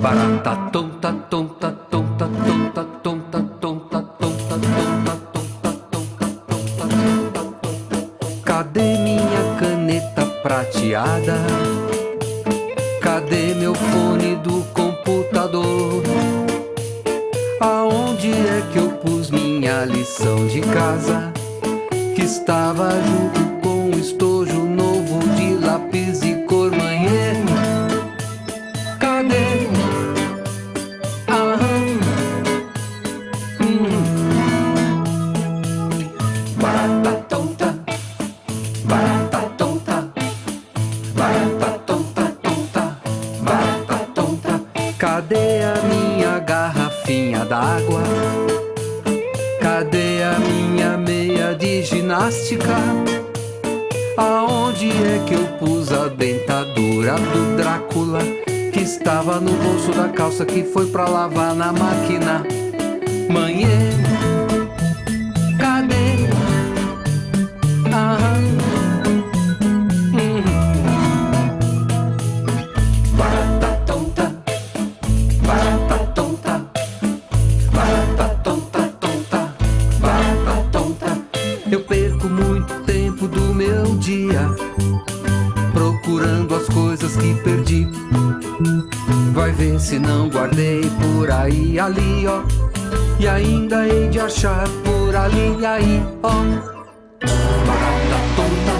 Barata tonta, tonta, tonta, tonta, tonta, tonta, tonta, tonta, tonta, tonta, tonta. Cadê minha caneta prateada? Cadê meu fone do computador? Aonde é que eu pus minha lição de casa? Que estava junto com o estojo Barata tonta, barata tonta, barata tonta, tonta, barata tonta. Cadê a minha garrafinha d'água? Cadê a minha meia de ginástica? Aonde é que eu pus a dentadura do Drácula? Que estava no bolso da calça que foi pra lavar na máquina. Manhã, dia procurando as coisas que perdi. Vai ver se não guardei por aí, ali, ó. E ainda hei de achar por ali, aí, ó. Barata tonta,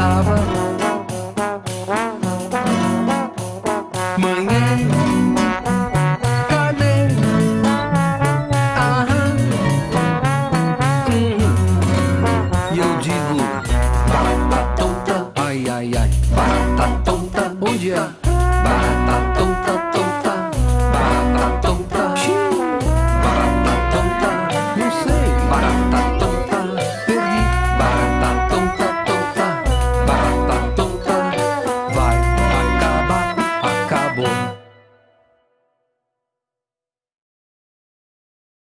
cantava. Manhã, cadê? Aham, hum. E eu digo, barata tonta, ai, ai, ai, barata tonta, onde é? Barata tonta, tonta, barata tonta.